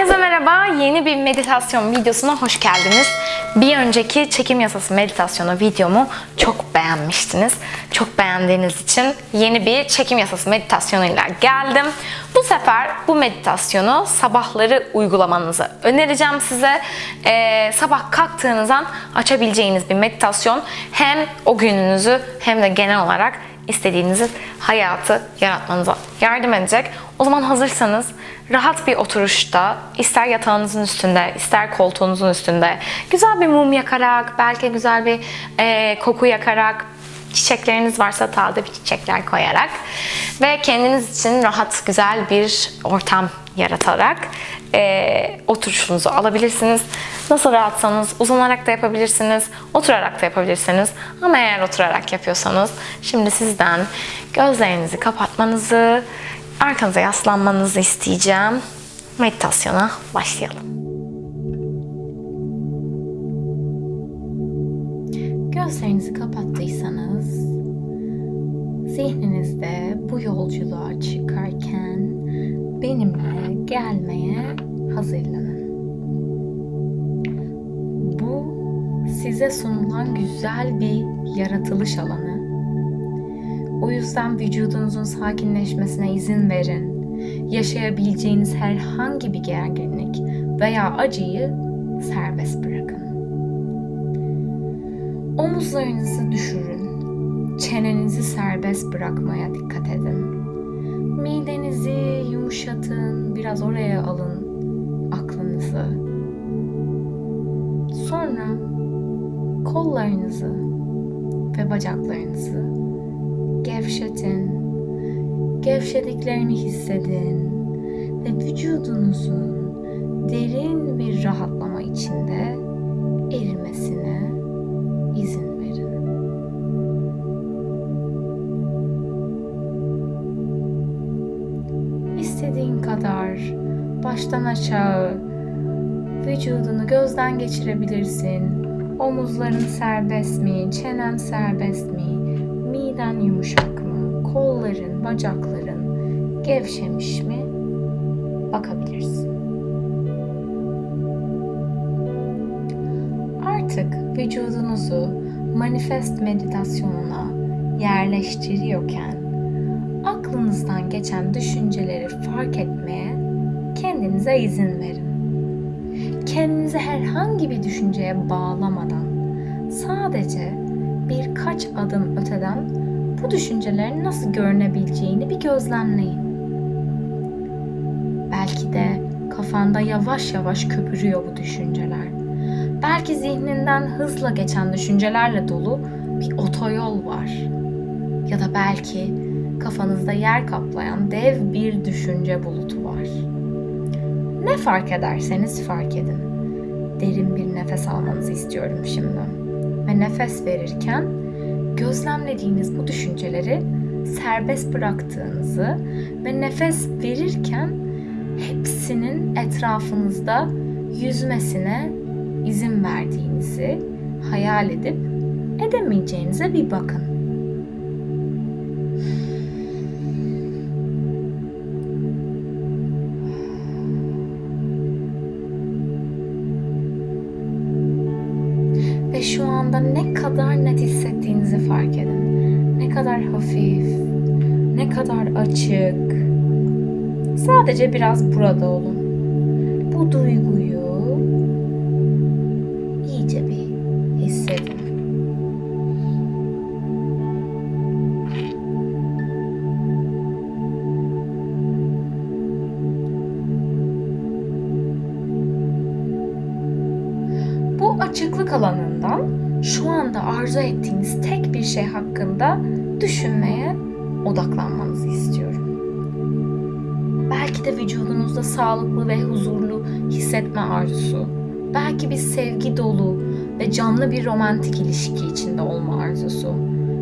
Herkese merhaba. Yeni bir meditasyon videosuna hoş geldiniz. Bir önceki çekim yasası meditasyonu videomu çok beğenmiştiniz. Çok beğendiğiniz için yeni bir çekim yasası meditasyonuyla geldim. Bu sefer bu meditasyonu sabahları uygulamanızı önereceğim size. Ee, sabah kalktığınızdan açabileceğiniz bir meditasyon. Hem o gününüzü hem de genel olarak istediğiniz hayatı yaratmanıza yardım edecek. O zaman hazırsanız rahat bir oturuşta, ister yatağınızın üstünde, ister koltuğunuzun üstünde, güzel bir mum yakarak, belki güzel bir e, koku yakarak, çiçekleriniz varsa taze bir çiçekler koyarak ve kendiniz için rahat, güzel bir ortam yaratarak e, oturuşunuzu alabilirsiniz. Nasıl rahatsanız uzanarak da yapabilirsiniz, oturarak da yapabilirsiniz. Ama eğer oturarak yapıyorsanız şimdi sizden gözlerinizi kapatmanızı, arkanıza yaslanmanızı isteyeceğim. Meditasyona başlayalım. Gözlerinizi kapattıysanız zihninizde bu yolculuğa çıkarken benimle gelmeye hazırlanın. Bu size sunulan güzel bir yaratılış alanı. O yüzden vücudunuzun sakinleşmesine izin verin. Yaşayabileceğiniz herhangi bir gerginlik veya acıyı serbest bırakın. Omuzlarınızı düşürün. Çenenizi serbest bırakmaya dikkat edin. Midenizi yumuşatın, biraz oraya alın aklınızı. Sonra kollarınızı ve bacaklarınızı gevşetin. Gevşediklerini hissedin ve vücudunuzun derin bir rahatlama içinde erimesine izin verin. İstediğin kadar baştan aşağı vücudunu gözden geçirebilirsin. Omuzların serbest mi, çenen serbest mi, miden yumuşak mı, kolların, bacakların gevşemiş mi bakabilirsin. Artık vücudunuzu manifest meditasyonuna yerleştiriyorken aklınızdan geçen düşünceleri fark etmeye kendinize izin verin. Kendinizi herhangi bir düşünceye bağlamadan sadece birkaç adım öteden bu düşüncelerin nasıl görünebileceğini bir gözlemleyin. Belki de kafanda yavaş yavaş köpürüyor bu düşünceler. Belki zihninden hızla geçen düşüncelerle dolu bir otoyol var. Ya da belki kafanızda yer kaplayan dev bir düşünce bulutu var. Ne fark ederseniz fark edin. Derin bir nefes almanızı istiyorum şimdi. Ve nefes verirken gözlemlediğiniz bu düşünceleri serbest bıraktığınızı ve nefes verirken hepsinin etrafınızda yüzmesine izin verdiğinizi hayal edip edemeyeceğinize bir bakın. Ve şu anda ne kadar net hissettiğinizi fark edin. Ne kadar hafif, ne kadar açık. Sadece biraz burada olun. Bu duyguyu iyice bir hissedin. Açıklık alanından şu anda arzu ettiğiniz tek bir şey hakkında düşünmeye odaklanmanızı istiyorum. Belki de vücudunuzda sağlıklı ve huzurlu hissetme arzusu, belki bir sevgi dolu ve canlı bir romantik ilişki içinde olma arzusu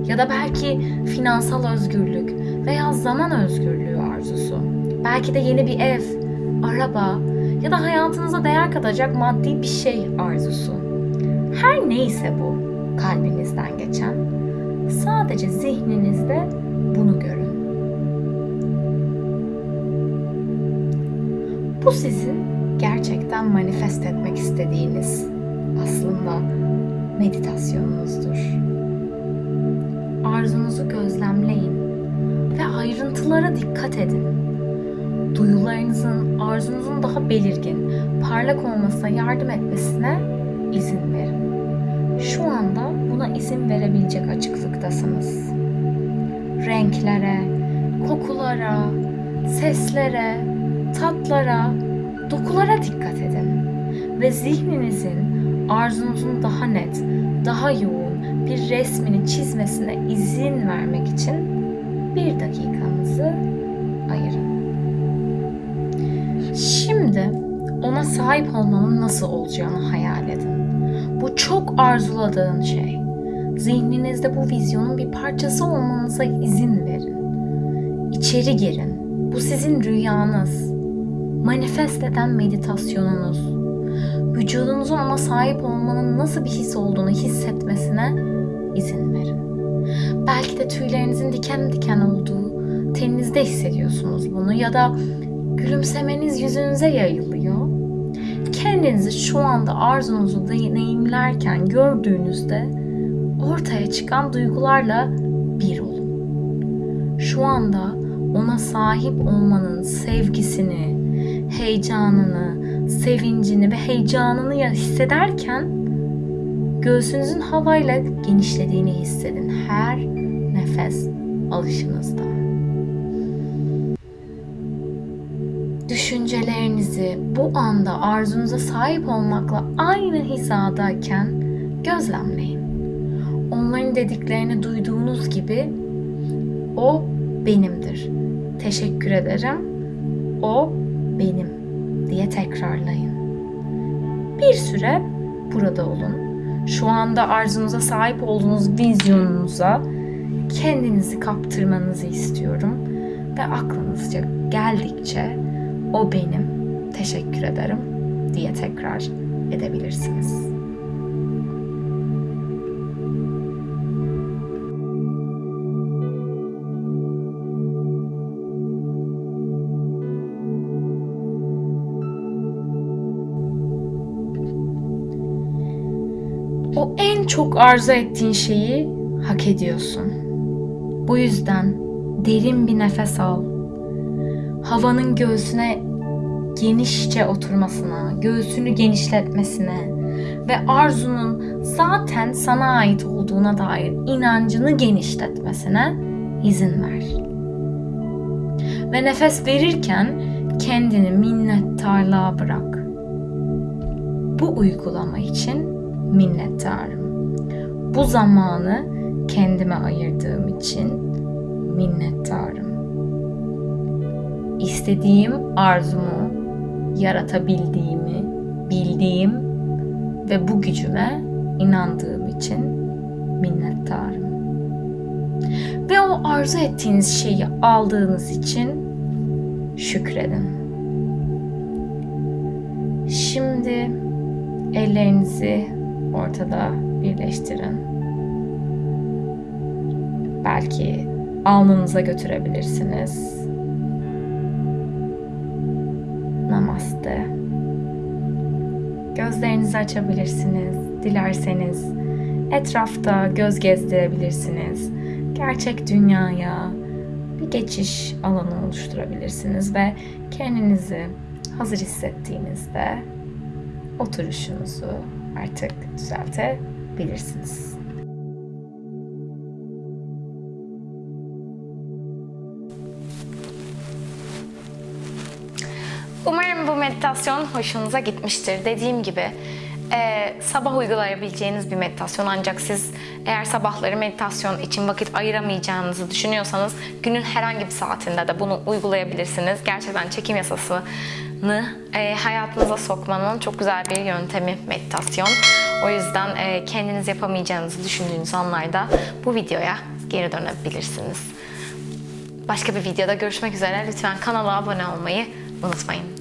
ya da belki finansal özgürlük veya zaman özgürlüğü arzusu. Belki de yeni bir ev, araba ya da hayatınıza değer katacak maddi bir şey arzusu. Her neyse bu kalbinizden geçen, sadece zihninizde bunu görün. Bu sizin gerçekten manifest etmek istediğiniz aslında meditasyonunuzdur. Arzunuzu gözlemleyin ve ayrıntılara dikkat edin. Duyularınızın, arzunuzun daha belirgin, parlak olmasına yardım etmesine izin verin. Şu anda buna izin verebilecek açıklıktasınız. Renklere, kokulara, seslere, tatlara, dokulara dikkat edin ve zihninizin arzunuzun daha net, daha yoğun bir resmini çizmesine izin vermek için bir dakikanızı ayırın. Şimdi ona sahip olmanın nasıl olacağını hayal edin. Bu çok arzuladığın şey. Zihninizde bu vizyonun bir parçası olmanıza izin verin. İçeri girin. Bu sizin rüyanız. Manifest eden meditasyonunuz. Vücudunuzun ona sahip olmanın nasıl bir his olduğunu hissetmesine izin verin. Belki de tüylerinizin diken diken olduğu, teninizde hissediyorsunuz bunu ya da gülümsemeniz yüzünüze yayılıyor. Kendinizi şu anda arzunuzu deneyimlerken gördüğünüzde ortaya çıkan duygularla bir olun. Şu anda ona sahip olmanın sevgisini, heyecanını, sevincini ve heyecanını hissederken göğsünüzün havayla genişlediğini hissedin her nefes alışınızda. Düşüncelerinizi bu anda arzunuza sahip olmakla aynı hizadayken gözlemleyin. Onların dediklerini duyduğunuz gibi o benimdir. Teşekkür ederim. O benim diye tekrarlayın. Bir süre burada olun. Şu anda arzunuza sahip olduğunuz vizyonunuza kendinizi kaptırmanızı istiyorum ve aklınızca geldikçe o benim, teşekkür ederim diye tekrar edebilirsiniz. O en çok arzu ettiğin şeyi hak ediyorsun. Bu yüzden derin bir nefes al. Havanın göğsüne genişçe oturmasına, göğsünü genişletmesine ve arzunun zaten sana ait olduğuna dair inancını genişletmesine izin ver. Ve nefes verirken kendini minnettarlığa bırak. Bu uygulama için minnettarım. Bu zamanı kendime ayırdığım için minnettarım. İstediğim arzumu yaratabildiğimi bildiğim ve bu gücüme inandığım için minnettarım. Ve o arzu ettiğiniz şeyi aldığınız için şükredin. Şimdi ellerinizi ortada birleştirin. Belki alnınıza götürebilirsiniz. Namaste. Gözlerinizi açabilirsiniz dilerseniz. Etrafta göz gezdirebilirsiniz. Gerçek dünyaya bir geçiş alanı oluşturabilirsiniz ve kendinizi hazır hissettiğinizde oturuşunuzu artık düzeltebilirsiniz. Umarım bu meditasyon hoşunuza gitmiştir. Dediğim gibi e, sabah uygulayabileceğiniz bir meditasyon ancak siz eğer sabahları meditasyon için vakit ayıramayacağınızı düşünüyorsanız günün herhangi bir saatinde de bunu uygulayabilirsiniz. Gerçekten çekim yasasını e, hayatınıza sokmanın çok güzel bir yöntemi meditasyon. O yüzden e, kendiniz yapamayacağınızı düşündüğünüz anlarda bu videoya geri dönebilirsiniz. Başka bir videoda görüşmek üzere. Lütfen kanala abone olmayı Well, that's fine.